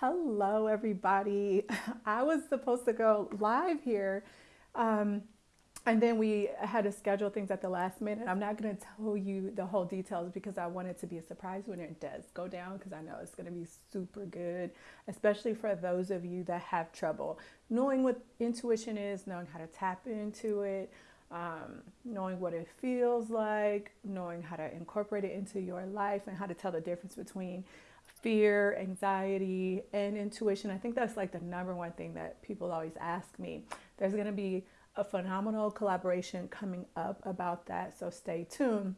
Hello, everybody. I was supposed to go live here, um, and then we had to schedule things at the last minute. I'm not going to tell you the whole details because I want it to be a surprise when it does go down because I know it's going to be super good, especially for those of you that have trouble knowing what intuition is, knowing how to tap into it. Um, knowing what it feels like, knowing how to incorporate it into your life, and how to tell the difference between fear, anxiety, and intuition. I think that's like the number one thing that people always ask me. There's going to be a phenomenal collaboration coming up about that, so stay tuned.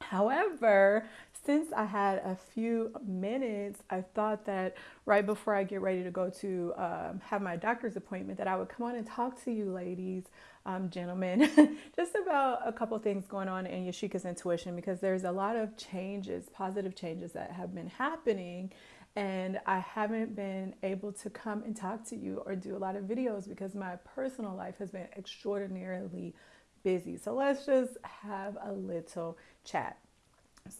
However, since I had a few minutes, I thought that right before I get ready to go to um, have my doctor's appointment, that I would come on and talk to you ladies, um, gentlemen, just about a couple things going on in Yashika's intuition because there's a lot of changes, positive changes that have been happening. And I haven't been able to come and talk to you or do a lot of videos because my personal life has been extraordinarily busy. So let's just have a little chat.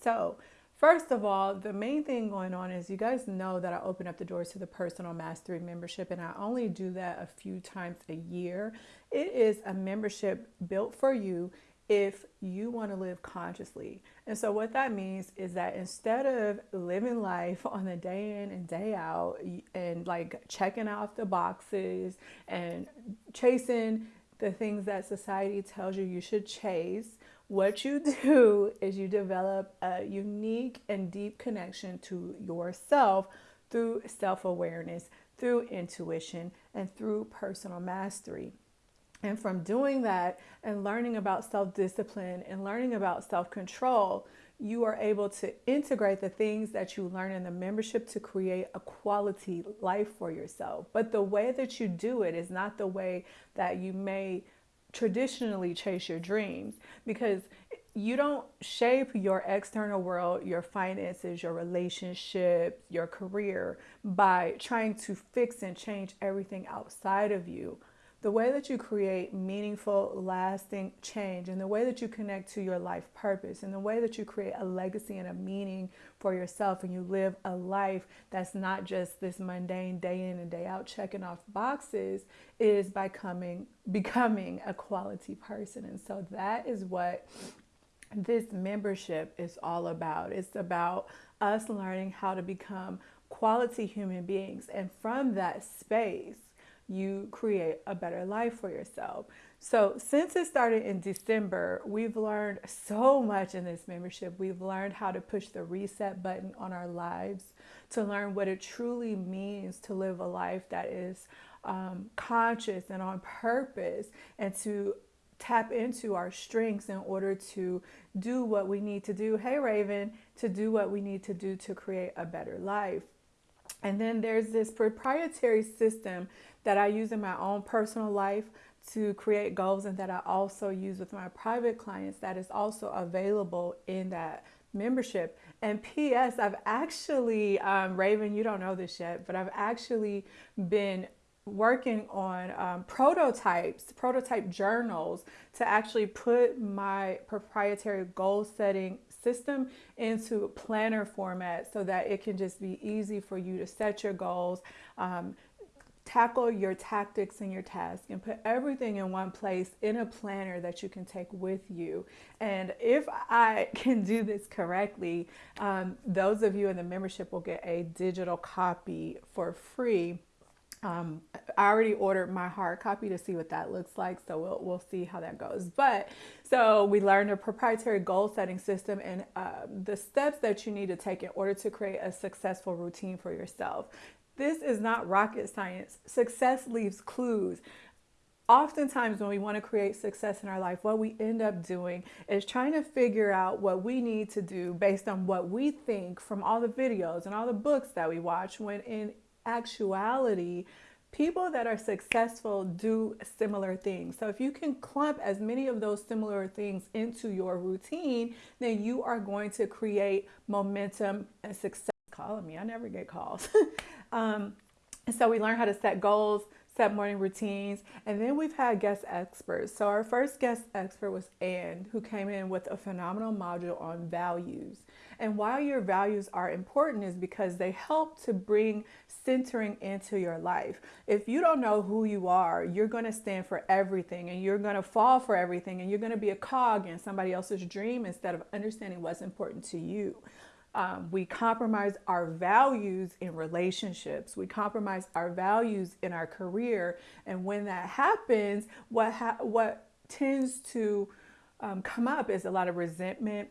So, First of all, the main thing going on is you guys know that I open up the doors to the personal mastery membership, and I only do that a few times a year. It is a membership built for you if you want to live consciously. And so, what that means is that instead of living life on the day in and day out and like checking off the boxes and chasing the things that society tells you you should chase, what you do is you develop a unique and deep connection to yourself through self awareness, through intuition, and through personal mastery. And from doing that and learning about self discipline and learning about self control, you are able to integrate the things that you learn in the membership to create a quality life for yourself. But the way that you do it is not the way that you may traditionally chase your dreams because you don't shape your external world, your finances, your relationships, your career by trying to fix and change everything outside of you the way that you create meaningful, lasting change, and the way that you connect to your life purpose, and the way that you create a legacy and a meaning for yourself, and you live a life that's not just this mundane day in and day out checking off boxes, is by coming, becoming a quality person. And so that is what this membership is all about. It's about us learning how to become quality human beings. And from that space, you create a better life for yourself. So, since it started in December, we've learned so much in this membership. We've learned how to push the reset button on our lives, to learn what it truly means to live a life that is um, conscious and on purpose, and to tap into our strengths in order to do what we need to do. Hey, Raven, to do what we need to do to create a better life. And then there's this proprietary system that I use in my own personal life to create goals and that I also use with my private clients that is also available in that membership. And P.S., I've actually, um, Raven, you don't know this yet, but I've actually been working on um, prototypes, prototype journals to actually put my proprietary goal setting system into planner format so that it can just be easy for you to set your goals, um, tackle your tactics and your tasks and put everything in one place in a planner that you can take with you. And if I can do this correctly, um, those of you in the membership will get a digital copy for free. Um, I already ordered my hard copy to see what that looks like, so we'll, we'll see how that goes. But so we learned a proprietary goal setting system and uh, the steps that you need to take in order to create a successful routine for yourself. This is not rocket science. Success leaves clues. Oftentimes, when we want to create success in our life, what we end up doing is trying to figure out what we need to do based on what we think from all the videos and all the books that we watch, when in actuality, people that are successful do similar things. So if you can clump as many of those similar things into your routine, then you are going to create momentum and success. Calling me, I never get calls. Um, so we learn how to set goals, set morning routines. And then we've had guest experts. So our first guest expert was Anne, who came in with a phenomenal module on values. And why your values are important is because they help to bring centering into your life. If you don't know who you are, you're going to stand for everything and you're going to fall for everything and you're going to be a cog in somebody else's dream instead of understanding what's important to you. Um, we compromise our values in relationships. We compromise our values in our career. And when that happens, what, ha- what tends to um, come up is a lot of resentment,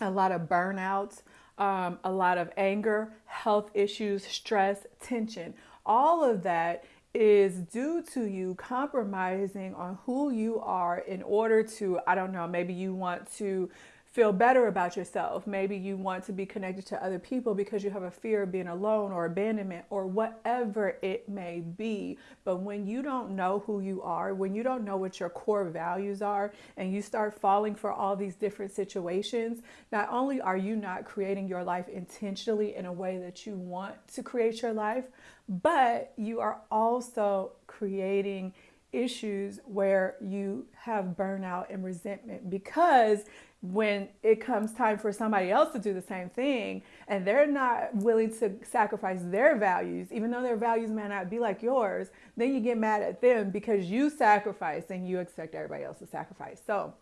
a lot of burnout, um, a lot of anger, health issues, stress, tension. All of that is due to you compromising on who you are in order to, I don't know, maybe you want to feel better about yourself. Maybe you want to be connected to other people because you have a fear of being alone or abandonment or whatever it may be. But when you don't know who you are, when you don't know what your core values are, and you start falling for all these different situations, not only are you not creating your life intentionally in a way that you want to create your life, but you are also creating issues where you have burnout and resentment because when it comes time for somebody else to do the same thing and they're not willing to sacrifice their values, even though their values may not be like yours, then you get mad at them because you sacrifice and you expect everybody else to sacrifice. So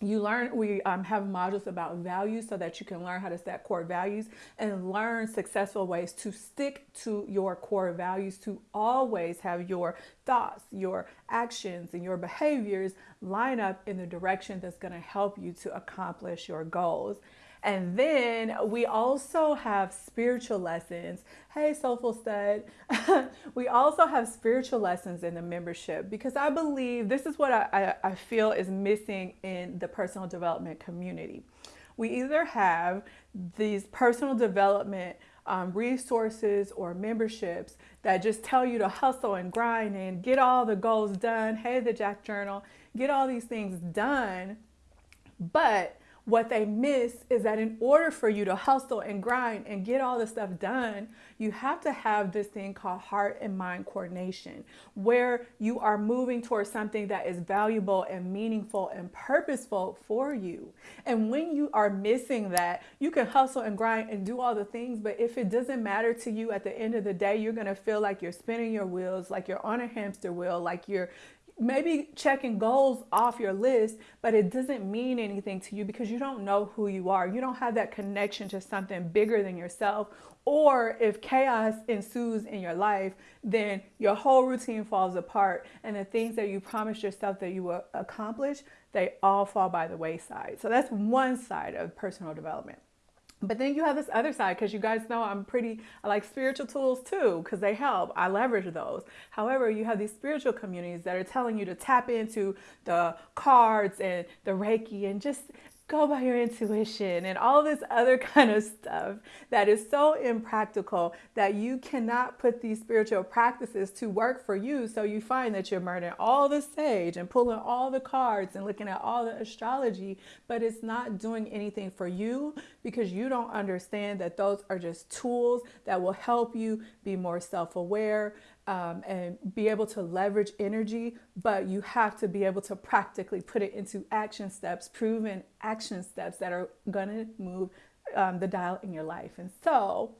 you learn we um, have modules about values so that you can learn how to set core values and learn successful ways to stick to your core values to always have your thoughts your actions and your behaviors line up in the direction that's going to help you to accomplish your goals and then we also have spiritual lessons. Hey, Soulful Stud. we also have spiritual lessons in the membership because I believe this is what I, I, I feel is missing in the personal development community. We either have these personal development um, resources or memberships that just tell you to hustle and grind and get all the goals done. Hey, the Jack Journal, get all these things done. But what they miss is that in order for you to hustle and grind and get all this stuff done, you have to have this thing called heart and mind coordination, where you are moving towards something that is valuable and meaningful and purposeful for you. And when you are missing that, you can hustle and grind and do all the things, but if it doesn't matter to you at the end of the day, you're to feel like you're spinning your wheels, like you're on a hamster wheel, like you're maybe checking goals off your list, but it doesn't mean anything to you because you don't know who you are. You don't have that connection to something bigger than yourself. Or if chaos ensues in your life, then your whole routine falls apart and the things that you promised yourself that you will accomplish, they all fall by the wayside. So that's one side of personal development. But then you have this other side because you guys know I'm pretty, I like spiritual tools too because they help. I leverage those. However, you have these spiritual communities that are telling you to tap into the cards and the Reiki and just go by your intuition and all this other kind of stuff that is so impractical that you cannot put these spiritual practices to work for you. So you find that you're murdering all the sage and pulling all the cards and looking at all the astrology, but it's not doing anything for you because you don't understand that those are just tools that will help you be more self aware, um, and be able to leverage energy, but you have to be able to practically put it into action steps, proven action steps that are to move um, the dial in your life. And so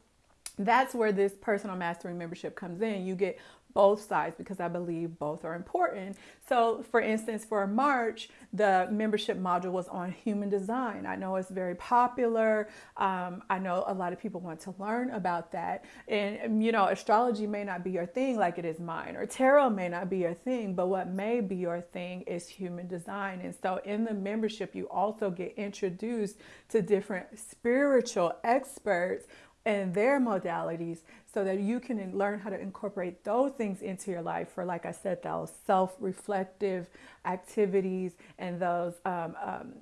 that's where this personal mastery membership comes in. You get both sides because I believe both are important. So, for instance, for March, the membership module was on human design. I know it's very popular. Um, I know a lot of people want to learn about that. And, you know, astrology may not be your thing like it is mine, or tarot may not be your thing, but what may be your thing is human design. And so, in the membership, you also get introduced to different spiritual experts and their modalities so that you can learn how to incorporate those things into your life for, like I said, those self reflective activities and those um, um,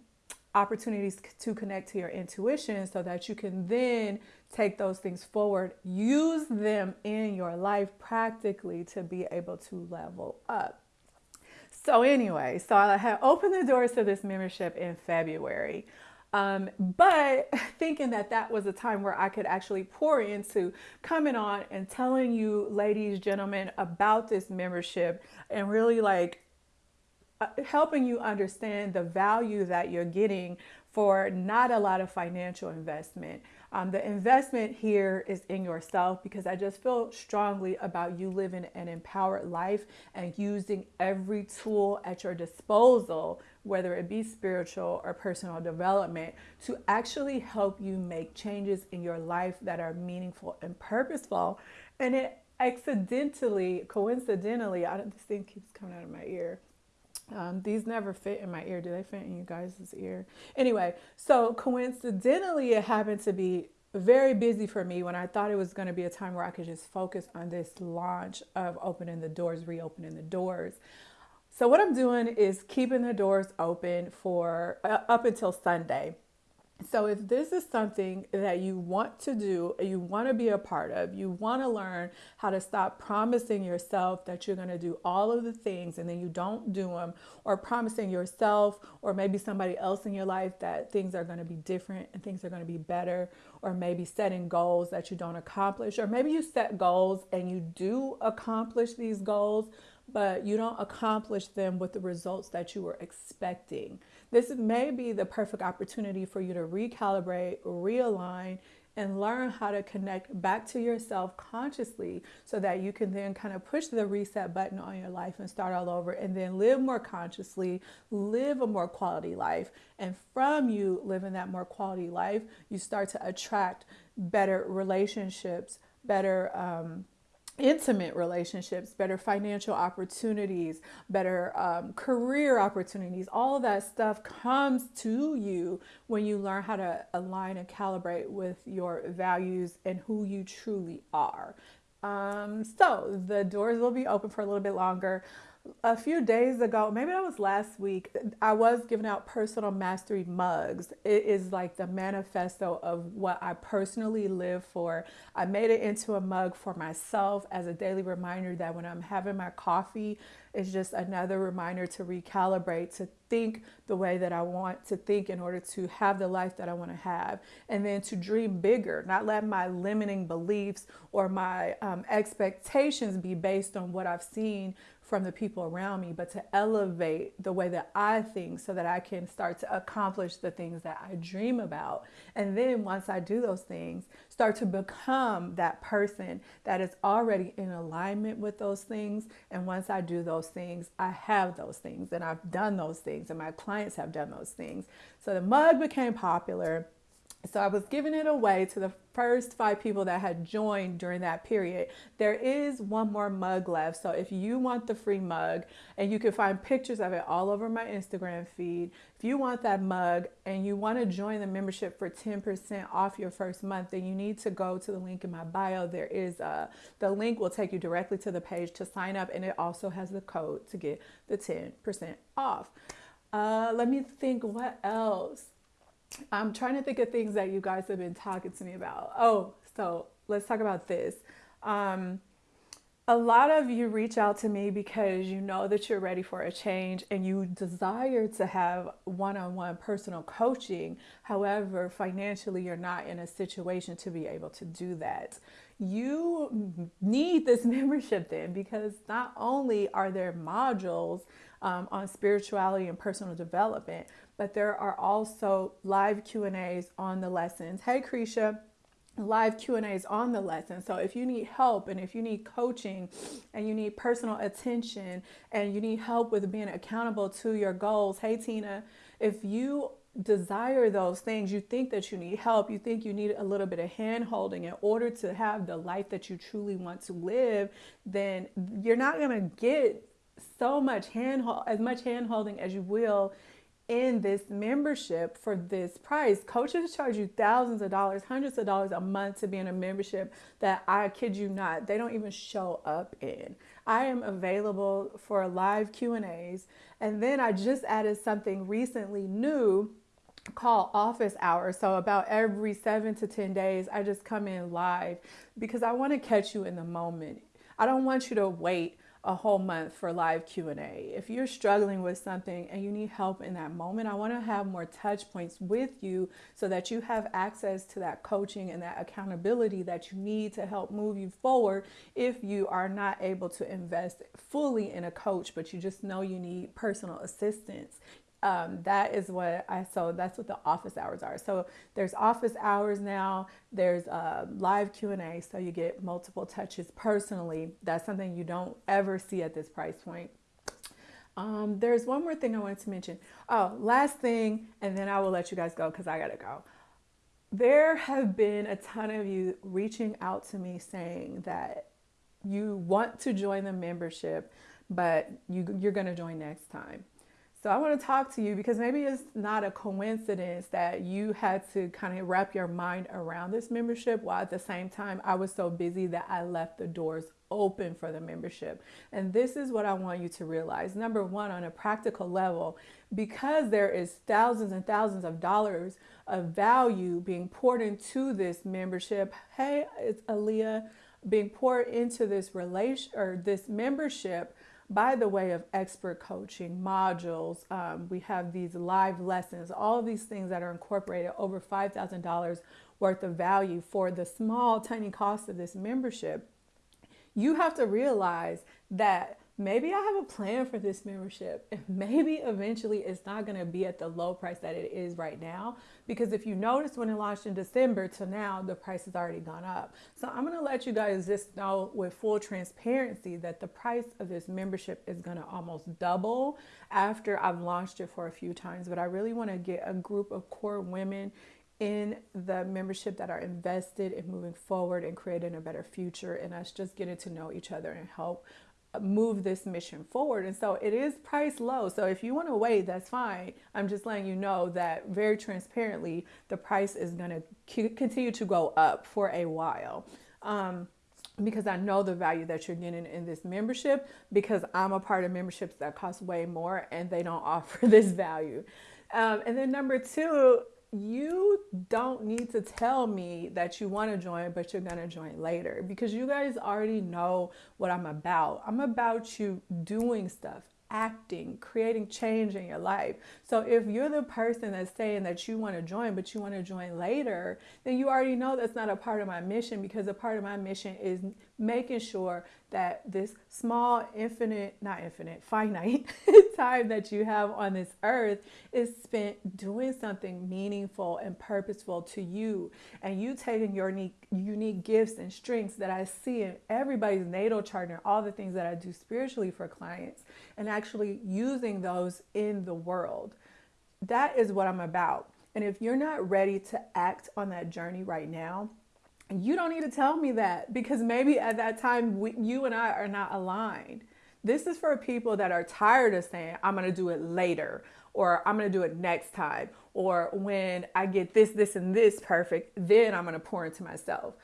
opportunities to connect to your intuition so that you can then take those things forward, use them in your life practically to be able to level up. So, anyway, so I had opened the doors to this membership in February. Um, but thinking that that was a time where I could actually pour into coming on and telling you, ladies, gentlemen, about this membership and really like uh, helping you understand the value that you're getting for not a lot of financial investment. Um, the investment here is in yourself because I just feel strongly about you living an empowered life and using every tool at your disposal, whether it be spiritual or personal development, to actually help you make changes in your life that are meaningful and purposeful. And it accidentally, coincidentally, I don't, this thing keeps coming out of my ear. Um, these never fit in my ear. Do they fit in you guys' ear? Anyway, so coincidentally, it happened to be very busy for me when I thought it was going to be a time where I could just focus on this launch of opening the doors, reopening the doors. So, what I'm doing is keeping the doors open for uh, up until Sunday. So, if this is something that you want to do, you want to be a part of, you want to learn how to stop promising yourself that you're going to do all of the things and then you don't do them, or promising yourself or maybe somebody else in your life that things are going to be different and things are going to be better, or maybe setting goals that you don't accomplish, or maybe you set goals and you do accomplish these goals, but you don't accomplish them with the results that you were expecting. This may be the perfect opportunity for you to recalibrate, realign, and learn how to connect back to yourself consciously so that you can then kind of push the reset button on your life and start all over and then live more consciously, live a more quality life. And from you living that more quality life, you start to attract better relationships, better um, intimate relationships, better financial opportunities, better um, career opportunities. All of that stuff comes to you when you learn how to align and calibrate with your values and who you truly are. Um, so the doors will be open for a little bit longer a few days ago, maybe that was last week, I was giving out personal mastery mugs. It is like the manifesto of what I personally live for. I made it into a mug for myself as a daily reminder that when I'm having my coffee, it's just another reminder to recalibrate, to think the way that I want to think in order to have the life that I want to have, and then to dream bigger, not let my limiting beliefs or my um, expectations be based on what I've seen from the people around me, but to elevate the way that I think so that I can start to accomplish the things that I dream about. And then once I do those things, start to become that person that is already in alignment with those things. And once I do those things, I have those things and I've done those things and my clients have done those things. So the mug became popular so I was giving it away to the first five people that had joined during that period. There is one more mug left. So if you want the free mug, and you can find pictures of it all over my Instagram feed, if you want that mug and you want to join the membership for 10% off your first month, then you need to go to the link in my bio. There is a, the link will take you directly to the page to sign up, and it also has the code to get the 10% off. Uh, let me think what else. I'm trying to think of things that you guys have been talking to me about. Oh, so let's talk about this. Um, a lot of you reach out to me because you know that you're ready for a change and you desire to have one on one personal coaching. However, financially, you're not in a situation to be able to do that. You need this membership then because not only are there modules um, on spirituality and personal development, but there are also live Q&As on the lessons. Hey, Krisha live Q&As on the lesson. So if you need help and if you need coaching and you need personal attention and you need help with being accountable to your goals, hey Tina, if you desire those things, you think that you need help, you think you need a little bit of hand holding in order to have the life that you truly want to live, then you're not going to get so much hand as much hand holding as you will in this membership for this price. Coaches charge you thousands of dollars, hundreds of dollars a month to be in a membership that I kid you not, they don't even show up in. I am available for live Q&As and then I just added something recently new called office hours. So about every 7 to 10 days I just come in live because I want to catch you in the moment. I don't want you to wait a whole month for live Q&A. If you're struggling with something and you need help in that moment, I want to have more touch points with you so that you have access to that coaching and that accountability that you need to help move you forward if you are not able to invest fully in a coach but you just know you need personal assistance um, that is what I so that's what the office hours are. So there's office hours now. There's a live Q and A, so you get multiple touches personally. That's something you don't ever see at this price point. Um, there's one more thing I wanted to mention. Oh, last thing, and then I will let you guys go because I gotta go. There have been a ton of you reaching out to me saying that you want to join the membership, but you, you're gonna join next time. So I want to talk to you because maybe it's not a coincidence that you had to kind of wrap your mind around this membership while at the same time I was so busy that I left the doors open for the membership. And this is what I want you to realize. Number one, on a practical level, because there is thousands and thousands of dollars of value being poured into this membership. Hey, it's Aaliyah being poured into this relation or this membership by the way of expert coaching modules. Um, we have these live lessons, all of these things that are incorporated over $5,000 worth of value for the small, tiny cost of this membership. You have to realize that maybe I have a plan for this membership and maybe eventually it's not going to be at the low price that it is right now because if you notice when it launched in December to now the price has already gone up. So I'm going to let you guys just know with full transparency that the price of this membership is going to almost double after I've launched it for a few times but I really want to get a group of core women in the membership that are invested in moving forward and creating a better future and us just getting to know each other and help move this mission forward. And so it is priced low. So if you want to wait, that's fine. I'm just letting you know that very transparently, the price is going to continue to go up for a while. Um, because I know the value that you're getting in this membership because I'm a part of memberships that cost way more and they don't offer this value. Um, and then number two, you don't need to tell me that you want to join, but you're going to join later because you guys already know what I'm about. I'm about you doing stuff, acting, creating change in your life. So if you're the person that's saying that you want to join, but you want to join later, then you already know that's not a part of my mission because a part of my mission is making sure that this small, infinite, not infinite, finite time that you have on this earth is spent doing something meaningful and purposeful to you. And you taking your unique, unique gifts and strengths that I see in everybody's natal chart and all the things that I do spiritually for clients and actually using those in the world. That is what I'm about. And if you're not ready to act on that journey right now, you don't need to tell me that because maybe at that time we, you and I are not aligned. This is for people that are tired of saying, I'm going to do it later, or I'm going to do it next time, or when I get this, this, and this perfect, then I'm going to pour into myself.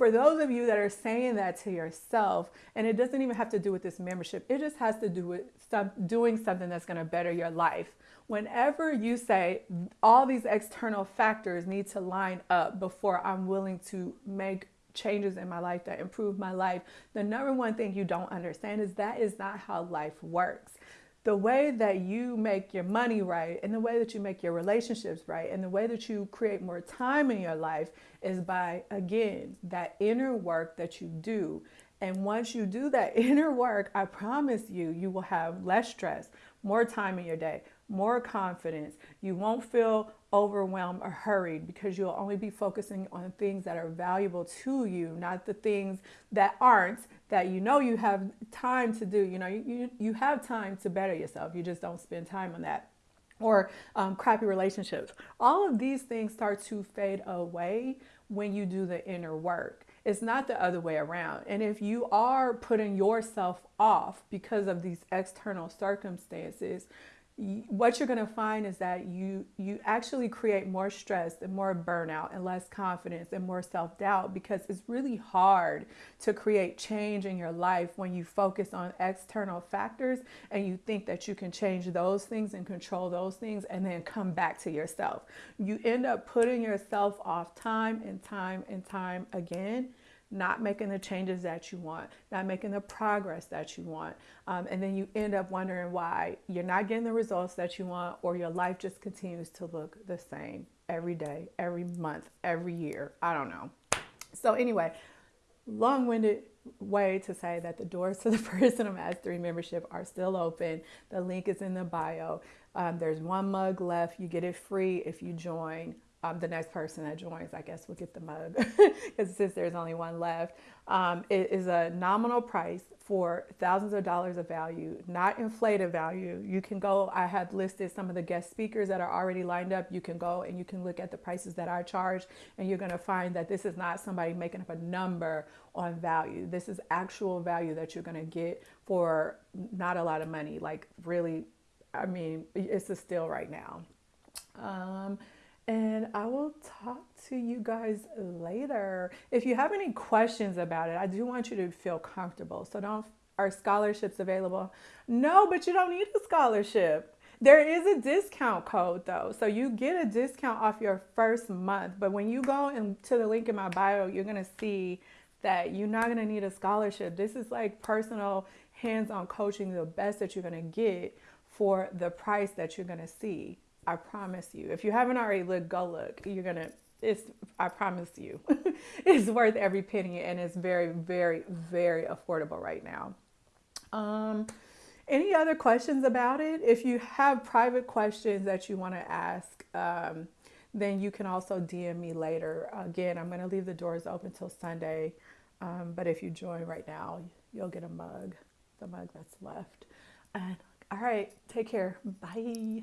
For those of you that are saying that to yourself, and it doesn't even have to do with this membership, it just has to do with some, doing something that's going to better your life whenever you say all these external factors need to line up before I'm willing to make changes in my life that improve my life, the number one thing you don't understand is that is not how life works. The way that you make your money right and the way that you make your relationships right and the way that you create more time in your life is by, again, that inner work that you do. And once you do that inner work, I promise you, you will have less stress, more time in your day, more confidence. You won't feel overwhelmed or hurried because you'll only be focusing on things that are valuable to you, not the things that aren't that you know you have time to do. You know, you, you, have time to better yourself. You just don't spend time on that. Or um, crappy relationships. All of these things start to fade away when you do the inner work. It's not the other way around. And if you are putting yourself off because of these external circumstances, what you're going to find is that you you actually create more stress and more burnout and less confidence and more self-doubt because it's really hard to create change in your life when you focus on external factors and you think that you can change those things and control those things and then come back to yourself. You end up putting yourself off time and time and time again not making the changes that you want, not making the progress that you want. Um, and then you end up wondering why you're not getting the results that you want, or your life just continues to look the same every day, every month, every year. I don't know. So, anyway, long winded way to say that the doors to the Personal Mastery membership are still open. The link is in the bio. Um, there's one mug left. You get it free if you join um, the next person that joins, I guess, will get the mug because since there's only one left. Um, it is a nominal price for thousands of dollars of value, not inflated value. You can go, I have listed some of the guest speakers that are already lined up. You can go and you can look at the prices that I charge, and you're going to find that this is not somebody making up a number on value. This is actual value that you're going to get for not a lot of money. Like, really, I mean, it's a steal right now. Um, and I will talk to you guys later. If you have any questions about it, I do want you to feel comfortable. So don't are scholarships available? No, but you don't need a scholarship. There is a discount code though. So you get a discount off your first month. But when you go into the link in my bio, you're going to see that you're not going to need a scholarship. This is like personal hands-on coaching, the best that you're going to get for the price that you're going to see. I promise you. If you haven't already looked, go look. You're gonna. It's. I promise you, it's worth every penny, and it's very, very, very affordable right now. Um, any other questions about it? If you have private questions that you want to ask, um, then you can also DM me later. Again, I'm going to leave the doors open till Sunday. Um, but if you join right now, you'll get a mug, the mug that's left. And all right, take care. Bye.